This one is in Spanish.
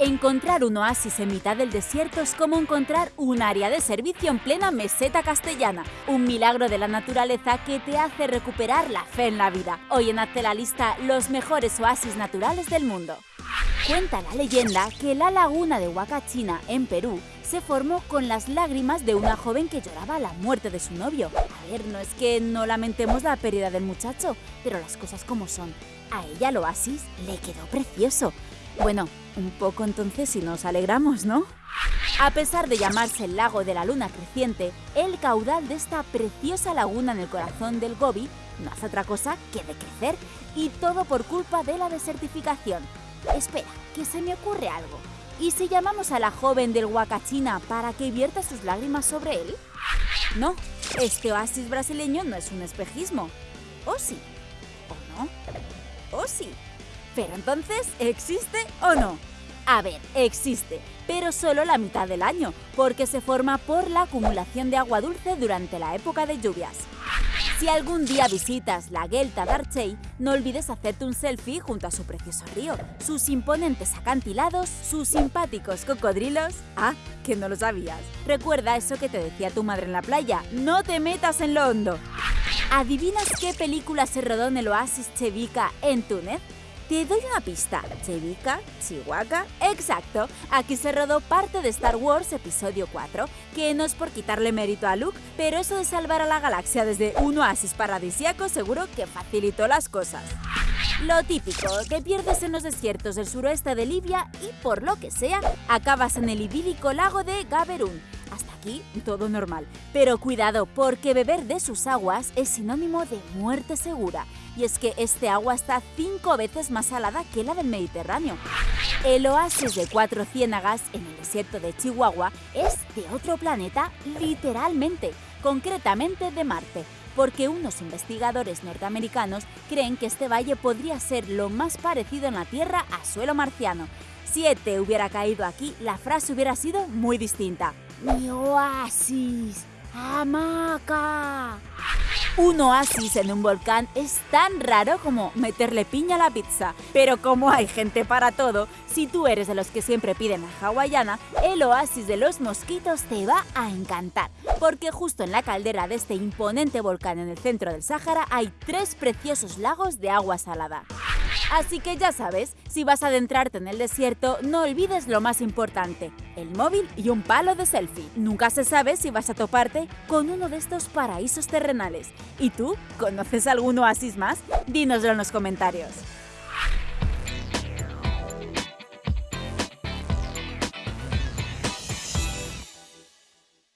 Encontrar un oasis en mitad del desierto es como encontrar un área de servicio en plena meseta castellana, un milagro de la naturaleza que te hace recuperar la fe en la vida. Hoy en Hazte la Lista, los mejores oasis naturales del mundo. Cuenta la leyenda que la laguna de Huacachina, en Perú, se formó con las lágrimas de una joven que lloraba la muerte de su novio. A ver, no es que no lamentemos la pérdida del muchacho, pero las cosas como son. A ella el oasis le quedó precioso. Bueno, un poco entonces si nos alegramos, ¿no? A pesar de llamarse el lago de la luna creciente, el caudal de esta preciosa laguna en el corazón del Gobi no hace otra cosa que decrecer, y todo por culpa de la desertificación. Espera, que se me ocurre algo. ¿Y si llamamos a la joven del Huacachina para que vierta sus lágrimas sobre él? No, este oasis brasileño no es un espejismo. ¿O sí? ¿O no? ¿O sí? Pero entonces, ¿existe o no? A ver, existe, pero solo la mitad del año, porque se forma por la acumulación de agua dulce durante la época de lluvias. Si algún día visitas la Gelta d'Archey, no olvides hacerte un selfie junto a su precioso río, sus imponentes acantilados, sus simpáticos cocodrilos... Ah, que no lo sabías. Recuerda eso que te decía tu madre en la playa, no te metas en lo hondo. ¿Adivinas qué película se rodó en el oasis Chevica en Túnez? Te doy una pista. Chevica, Chihuahua. Exacto. Aquí se rodó parte de Star Wars Episodio 4, que no es por quitarle mérito a Luke, pero eso de salvar a la galaxia desde un oasis paradisíaco seguro que facilitó las cosas. Lo típico, que pierdes en los desiertos del suroeste de Libia y, por lo que sea, acabas en el idílico lago de Gaberún. Aquí todo normal. Pero cuidado, porque beber de sus aguas es sinónimo de muerte segura. Y es que este agua está cinco veces más salada que la del Mediterráneo. El oasis de Cuatro Ciénagas en el desierto de Chihuahua es de otro planeta literalmente, concretamente de Marte porque unos investigadores norteamericanos creen que este valle podría ser lo más parecido en la Tierra a suelo marciano. Si ET hubiera caído aquí, la frase hubiera sido muy distinta. ¡Mi oasis! ¡Hamaca! Un oasis en un volcán es tan raro como meterle piña a la pizza. Pero como hay gente para todo, si tú eres de los que siempre piden a hawaiana, el oasis de los mosquitos te va a encantar. Porque justo en la caldera de este imponente volcán en el centro del Sáhara hay tres preciosos lagos de agua salada. Así que ya sabes, si vas a adentrarte en el desierto, no olvides lo más importante, el móvil y un palo de selfie. Nunca se sabe si vas a toparte con uno de estos paraísos terrenales. ¿Y tú? ¿Conoces algún oasis más? Dínoslo en los comentarios.